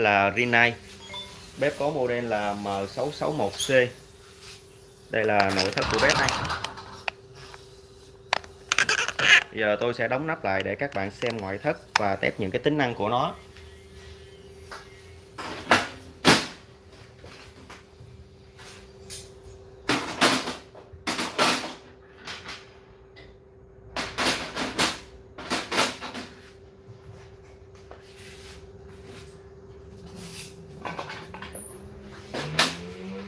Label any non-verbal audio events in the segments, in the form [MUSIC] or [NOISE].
là Rinnai. Bếp có model là M661C đây là nội thất của bếp này. Giờ tôi sẽ đóng nắp lại để các bạn xem ngoại thất và test những cái tính năng của nó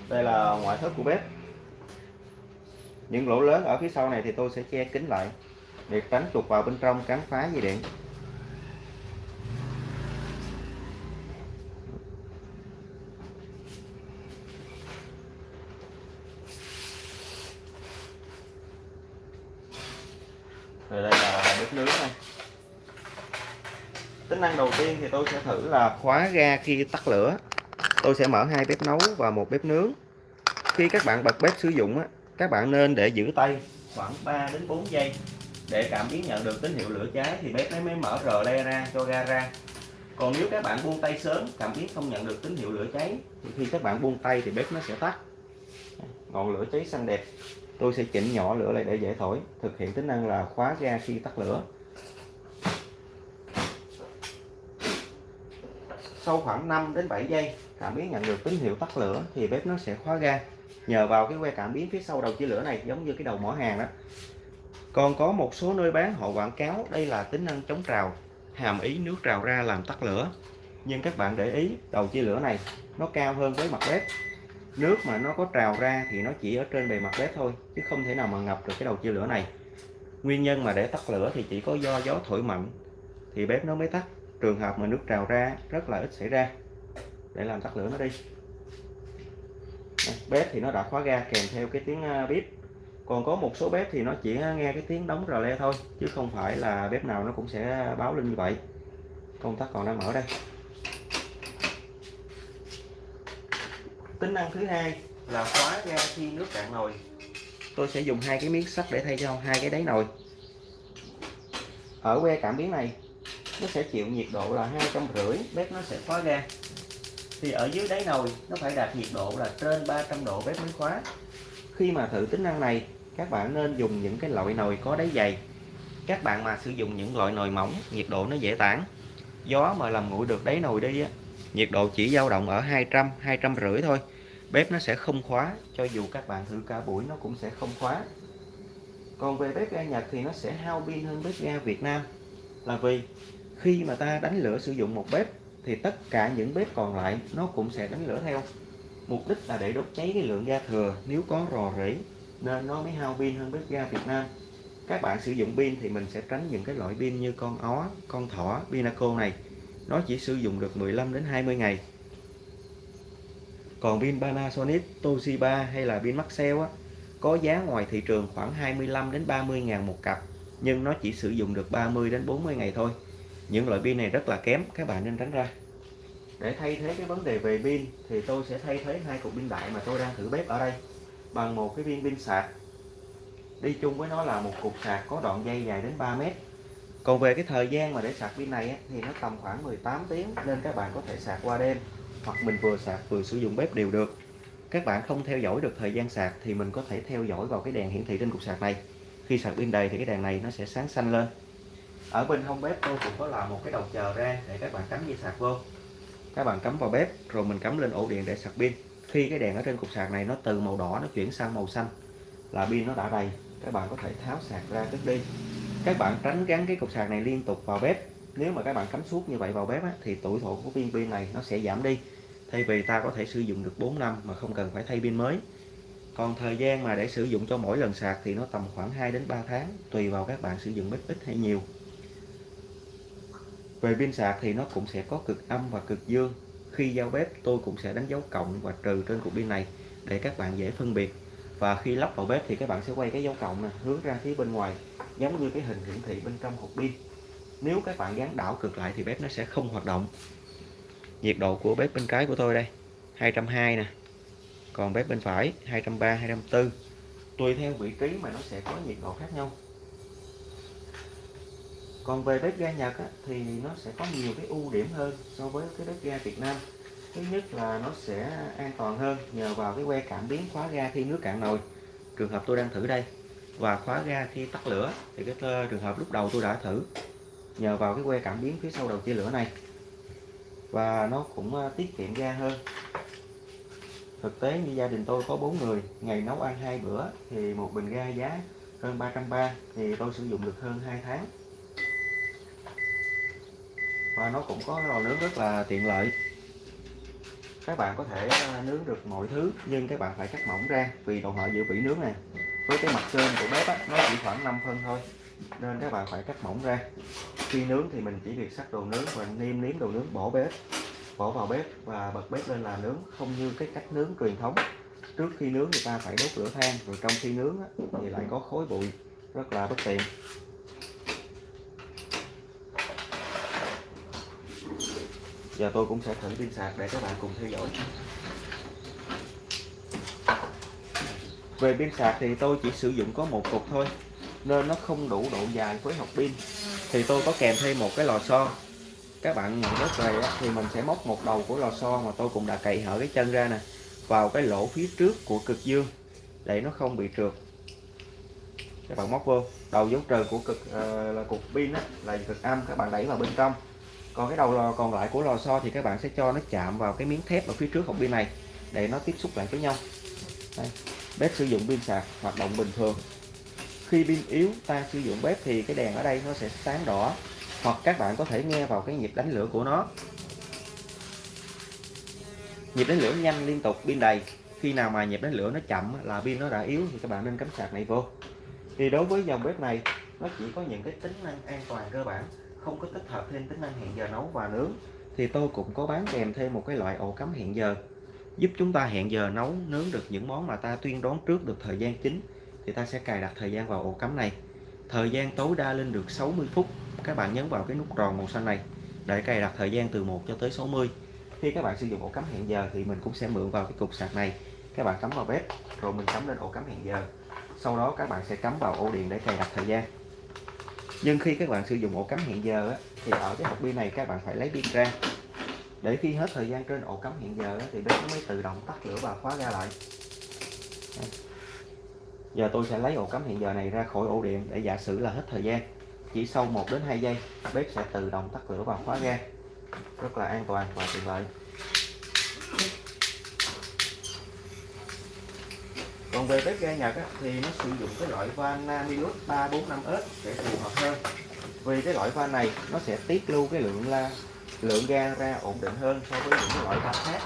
đây là ngoại thất của bếp. Những lỗ lớn ở phía sau này thì tôi sẽ che kín lại để tránh chuột vào bên trong cắn phá dây điện. Rồi đây là bếp nướng này tính năng đầu tiên thì tôi sẽ thử là khóa ga khi tắt lửa. Tôi sẽ mở hai bếp nấu và một bếp nướng khi các bạn bật bếp sử dụng á, các bạn nên để giữ tay khoảng 3 đến 4 giây. Để cảm biến nhận được tín hiệu lửa cháy thì bếp nó mới mở rờ le ra cho ga ra. Còn nếu các bạn buông tay sớm cảm biến không nhận được tín hiệu lửa cháy thì khi các bạn buông tay thì bếp nó sẽ tắt. Ngọn lửa cháy xanh đẹp. Tôi sẽ chỉnh nhỏ lửa lại để dễ thổi thực hiện tính năng là khóa ga khi tắt lửa. Sau khoảng 5 đến 7 giây cảm biến nhận được tín hiệu tắt lửa thì bếp nó sẽ khóa ga nhờ vào cái que cảm biến phía sau đầu chia lửa này, giống như cái đầu mỏ hàng đó. Còn có một số nơi bán, họ quảng cáo đây là tính năng chống trào, hàm ý nước trào ra làm tắt lửa. Nhưng các bạn để ý, đầu chia lửa này, nó cao hơn với mặt bếp. Nước mà nó có trào ra thì nó chỉ ở trên bề mặt bếp thôi, chứ không thể nào mà ngập được cái đầu chia lửa này. Nguyên nhân mà để tắt lửa thì chỉ có do gió thổi mạnh, thì bếp nó mới tắt. Trường hợp mà nước trào ra, rất là ít xảy ra. Để làm tắt lửa nó đi bếp thì nó đã khóa ga kèm theo cái tiếng à, bếp. Còn có một số bếp thì nó chỉ nghe cái tiếng đóng rò le thôi, chứ không phải là bếp nào nó cũng sẽ báo lên như vậy. Công tắc còn đang mở đây. Tính năng thứ hai là khóa ga khi nước cạn nồi. Tôi sẽ dùng hai cái miếng sắt để thay cho hai cái đáy nồi. Ở que cảm biến này, nó sẽ chịu nhiệt độ là hai trăm rưỡi, bếp nó sẽ khóa ga thì ở dưới đáy nồi nó phải đạt nhiệt độ là trên 300 độ bếp mới khóa. Khi mà thử tính năng này, các bạn nên dùng những cái loại nồi có đáy dày. Các bạn mà sử dụng những loại nồi mỏng, nhiệt độ nó dễ tản. Gió mà làm nguội được đáy nồi đi á, nhiệt độ chỉ dao động ở 200 200 rưỡi thôi. Bếp nó sẽ không khóa, cho dù các bạn thử cả buổi nó cũng sẽ không khóa. Còn về bếp ga Nhật thì nó sẽ hao pin hơn bếp ga Việt Nam. Là vì khi mà ta đánh lửa sử dụng một bếp thì tất cả những bếp còn lại nó cũng sẽ đánh lửa theo. Mục đích là để đốt cháy cái lượng ga thừa, nếu có rò rỉ, nên nó mới hao pin hơn bếp ga Việt Nam. Các bạn sử dụng pin thì mình sẽ tránh những cái loại pin như con ó, con thỏ, pinaco này. Nó chỉ sử dụng được 15 đến 20 ngày. Còn pin Panasonic, Toshiba hay là pin Maxell á, có giá ngoài thị trường khoảng 25 đến 30 ngàn một cặp, nhưng nó chỉ sử dụng được 30 đến 40 ngày thôi những loại pin này rất là kém, các bạn nên tránh ra. Để thay thế cái vấn đề về pin thì tôi sẽ thay thế hai cục pin đại mà tôi đang thử bếp ở đây bằng một cái viên pin sạc. Đi chung với nó là một cục sạc có đoạn dây dài đến 3 mét. Còn về cái thời gian mà để sạc pin này thì nó tầm khoảng 18 tiếng nên các bạn có thể sạc qua đêm hoặc mình vừa sạc vừa sử dụng bếp đều được. Các bạn không theo dõi được thời gian sạc thì mình có thể theo dõi vào cái đèn hiển thị trên cục sạc này. Khi sạc pin đầy thì cái đèn này nó sẽ sáng xanh lên ở bên hông bếp tôi cũng có làm một cái đầu chờ ra để các bạn cắm dây sạc vô. Các bạn cắm vào bếp rồi mình cắm lên ổ điện để sạc pin. Khi cái đèn ở trên cục sạc này nó từ màu đỏ nó chuyển sang màu xanh là pin nó đã đầy các bạn có thể tháo sạc ra cất đi. Các bạn tránh gắn cái cục sạc này liên tục vào bếp. Nếu mà các bạn cắm suốt như vậy vào bếp á, thì tuổi thọ của viên pin này nó sẽ giảm đi. Thay vì ta có thể sử dụng được 4 năm mà không cần phải thay pin mới. Còn thời gian mà để sử dụng cho mỗi lần sạc thì nó tầm khoảng 2 đến 3 tháng tùy vào các bạn sử dụng bếp ít hay nhiều về pin sạc thì nó cũng sẽ có cực âm và cực dương. Khi giao bếp, tôi cũng sẽ đánh dấu cộng và trừ trên cục pin này để các bạn dễ phân biệt. Và khi lắp vào bếp thì các bạn sẽ quay cái dấu cộng này hướng ra phía bên ngoài, giống như cái hình hiển thị bên trong hộp pin. Nếu các bạn gắn đảo cực lại thì bếp nó sẽ không hoạt động. Nhiệt độ của bếp bên trái của tôi đây 220 nè. Còn bếp bên phải 230 240 tùy theo vị trí mà nó sẽ có nhiệt độ khác nhau còn về bếp ga Nhật á, thì nó sẽ có nhiều cái ưu điểm hơn so với cái bếp ga Việt Nam. Thứ nhất là nó sẽ an toàn hơn nhờ vào cái que cảm biến khóa ga khi nước cạn nồi. Trường hợp tôi đang thử đây và khóa ga khi tắt lửa thì cái trường hợp lúc đầu tôi đã thử nhờ vào cái que cảm biến phía sau đầu chia lửa này. Và nó cũng ờ, tiết kiệm ga hơn. Thực tế như gia đình tôi có 4 người ngày nấu ăn hai bữa thì một bình ga giá hơn 330 thì tôi sử dụng được hơn 2 tháng và nó cũng có lò nướng rất là tiện lợi. Các bạn có thể à, nướng được mọi thứ nhưng các bạn phải cắt mỏng ra vì độ họ giữ vỉ nướng này với cái mặt trên của bếp á, nó chỉ khoảng 5 phân thôi nên các bạn phải cắt mỏng ra. Khi nướng thì mình chỉ việc sắc đồ nướng và niêm nếm đồ nướng bỏ bếp bỏ vào bếp và bật bếp lên là nướng không như cái cách nướng truyền thống. Trước khi nướng người ta phải đốt lửa than rồi trong khi nướng á, thì lại có khói bụi rất là bất tiện. Giờ tôi cũng sẽ thử pin sạc để các bạn cùng theo dõi. Về pin sạc thì tôi chỉ sử dụng có một cục thôi nên nó không đủ độ dài với học pin. Thì tôi có kèm thêm một cái lò xo. Các bạn nhận bếp về thì mình sẽ móc một đầu của lò xo mà tôi cũng đã cậy hở cái chân ra nè vào cái lỗ phía trước của cực dương để nó không bị trượt. Các bạn móc vô. Đầu dấu trừ của cực uh, là cục pin á, là cực âm các bạn đẩy vào bên trong còn cái đầu lò còn lại của lò xo thì các bạn sẽ cho nó chạm vào cái miếng thép ở phía trước hộp pin này để nó tiếp xúc lại với nhau. Đây. bếp sử dụng pin sạc, hoạt động bình thường. Khi pin yếu, ta sử dụng bếp thì cái đèn ở đây nó sẽ sáng đỏ, hoặc các bạn có thể nghe vào cái nhịp đánh lửa của nó. Nhịp đánh lửa nhanh liên tục, pin đầy. Khi nào mà nhịp đánh lửa nó chậm là pin nó đã yếu thì các bạn nên cắm sạc này vô. Thì đối với dòng bếp này, nó chỉ có những cái tính năng an toàn cơ bản không có tích hợp thêm tính năng hẹn giờ nấu và nướng, thì tôi cũng có bán kèm thêm một cái loại ổ cắm hẹn giờ, giúp chúng ta hẹn giờ nấu, nướng được những món mà ta tuyên đoán trước được thời gian chính, thì ta sẽ cài đặt thời gian vào ổ cắm này. Thời gian tối đa lên được 60 phút. Các bạn nhấn vào cái nút tròn màu xanh này để cài đặt thời gian từ 1 cho tới 60 khi các bạn sử dụng ổ cắm hẹn giờ thì mình cũng sẽ mượn vào cái cục sạc này. Các bạn cắm vào bếp, rồi mình cắm lên ổ cắm hẹn giờ. Sau đó các bạn sẽ cắm vào ổ điện để cài đặt thời gian nhưng khi các bạn sử dụng ổ cắm hẹn giờ á, thì ở cái hộp pin này các bạn phải lấy pin ra. Để khi hết thời gian trên ổ cắm hẹn giờ thì bếp nó mới tự động tắt lửa và khóa ra lại. Giờ tôi sẽ lấy ổ cắm hẹn giờ này ra khỏi ổ điện để giả sử là hết thời gian. Chỉ sau 1 đến 2 giây, bếp sẽ tự động tắt lửa và khóa ra. Rất là an toàn và tiện lợi. Còn về bếp ga Nhật á, thì nó sử dụng cái loại van Namilus 345S để phù hợp hơn. Vì cái loại van này nó sẽ tiết lưu cái lượng la lượng ga ra ổn định hơn so với những loại van khác.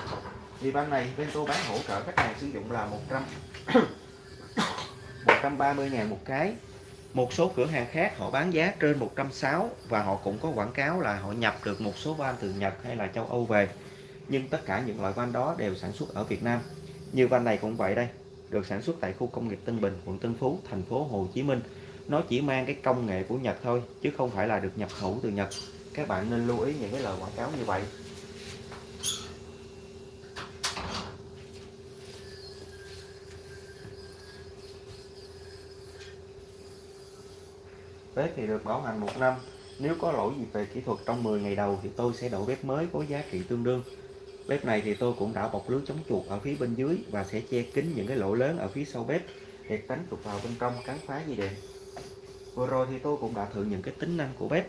Thì van này bên tôi bán hỗ trợ khách hàng sử dụng là 100 130 [COUGHS] ngàn một cái. Một số cửa hàng khác họ bán giá trên 160 và họ cũng có quảng cáo là họ nhập được một số van từ Nhật hay là châu Âu về. Nhưng tất cả những loại van đó đều sản xuất ở Việt Nam. Như van này cũng vậy đây được sản xuất tại khu công nghiệp Tân Bình, quận Tân Phú, thành phố Hồ Chí Minh. Nó chỉ mang cái công nghệ của Nhật thôi, chứ không phải là được nhập khẩu từ Nhật. Các bạn nên lưu ý những cái lời quảng cáo như vậy. Bếp thì được bảo hành một năm. Nếu có lỗi gì về kỹ thuật trong 10 ngày đầu thì tôi sẽ đổi bếp mới có giá trị tương đương. Bếp này thì tôi cũng đã bọc lưới chống chuột ở phía bên dưới và sẽ che kín những cái lỗ lớn ở phía sau bếp để tránh chuột vào bên trong cắn phá dây điện. Vừa rồi thì tôi cũng đã thử những cái tính năng của bếp.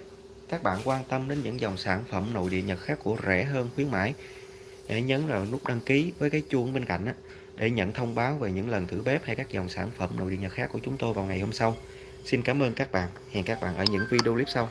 Các bạn quan tâm đến những dòng sản phẩm nội địa Nhật khác của rẻ hơn khuyến mãi. Hãy nhấn vào nút đăng ký với cái chuông bên cạnh á, để nhận thông báo về những lần thử bếp hay các dòng sản phẩm nội địa Nhật khác của chúng tôi vào ngày hôm sau. Xin cảm ơn các bạn. Hẹn các bạn ở những video clip sau.